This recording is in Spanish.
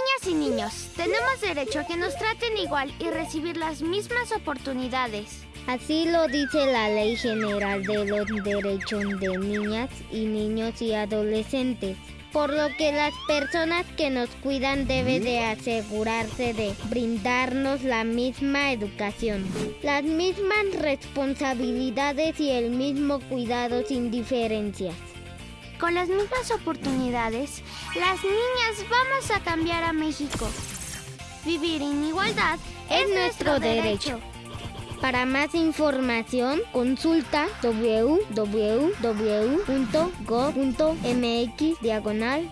niñas y niños, tenemos derecho a que nos traten igual y recibir las mismas oportunidades. Así lo dice la Ley General de los Derechos de Niñas y Niños y Adolescentes. Por lo que las personas que nos cuidan deben de asegurarse de brindarnos la misma educación, las mismas responsabilidades y el mismo cuidado sin diferencias. Con las mismas oportunidades, las niñas a cambiar a México. Vivir en igualdad es, nuestro derecho. Para más información, consulta www.go.mx diagonal.